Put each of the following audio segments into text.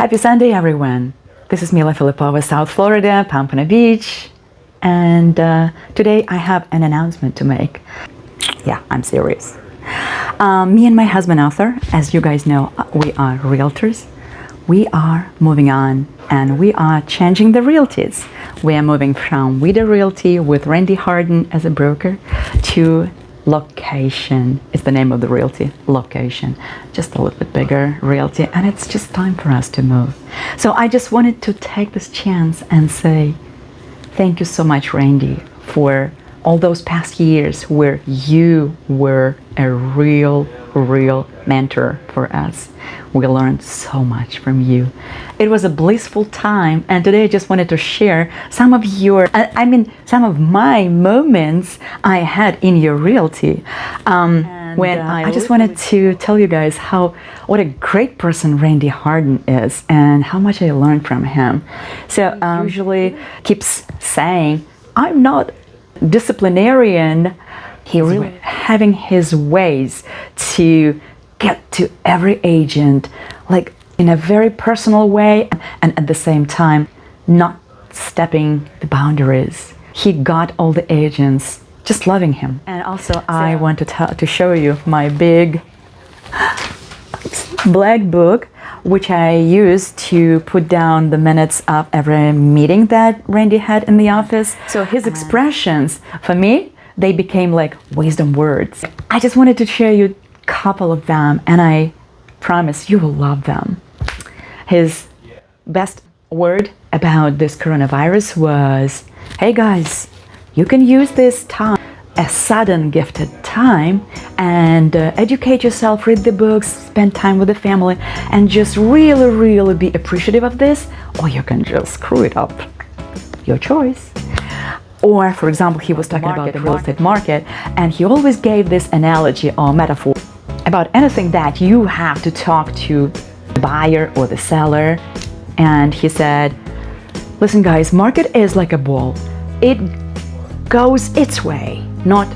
Happy Sunday, everyone. This is Mila Filipova, South Florida, Pompano Beach. And uh, today I have an announcement to make. Yeah, I'm serious. Um, me and my husband Arthur, as you guys know, we are realtors. We are moving on and we are changing the realties. We are moving from Vida Realty with Randy Harden as a broker to location is the name of the realty location. Just a little bit bigger realty and it's just time for us to move. So i just wanted to take this chance and say thank you so much randy for all those past years where you were a real real mentor for us. We learned so much from you. It was a blissful time and today I just wanted to share some of your I mean some of my moments I had in your realty. Um, when uh, I, just wanted to tell you guys how what a great person Randy Harden is and how much I learned from him. So um, usually keeps saying I'm not disciplinarian he really having his ways to get to every agent like in a very personal way and at the same time not stepping the boundaries. He got all the agents just loving him. And also so, I want to, tell, to show you my big black book which I use to put down the minutes of every meeting that Randy had in the office. So his expressions, for me, they became like wisdom words. I just wanted to share you a couple of them and I promise you will love them. His best word about this coronavirus was, hey guys, you can use this time, a sudden gifted time and uh, educate yourself, read the books, spend time with the family and just really, really be appreciative of this or you can just screw it up. Your choice. Or, for example, he was talking market, about the real estate market and he always gave this analogy or metaphor about anything that you have to talk to the buyer or the seller. And he said, listen guys, market is like a ball. It goes its way, not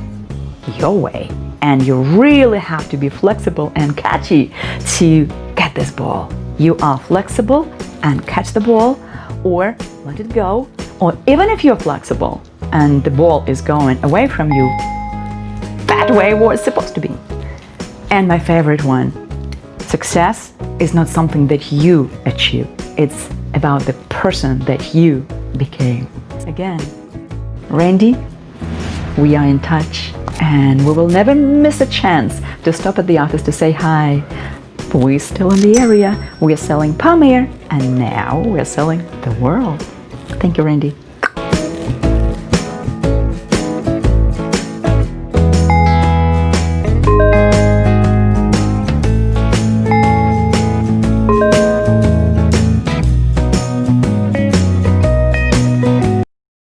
your way. And you really have to be flexible and catchy to get this ball. You are flexible and catch the ball or let it go. Or even if you're flexible and the ball is going away from you, that way was supposed to be. And my favorite one, success is not something that you achieve. It's about the person that you became. Again, Randy, we are in touch and we will never miss a chance to stop at the office to say hi. We're still in the area. We're selling Palm Aire and now we're selling the world. Thank you, Randy.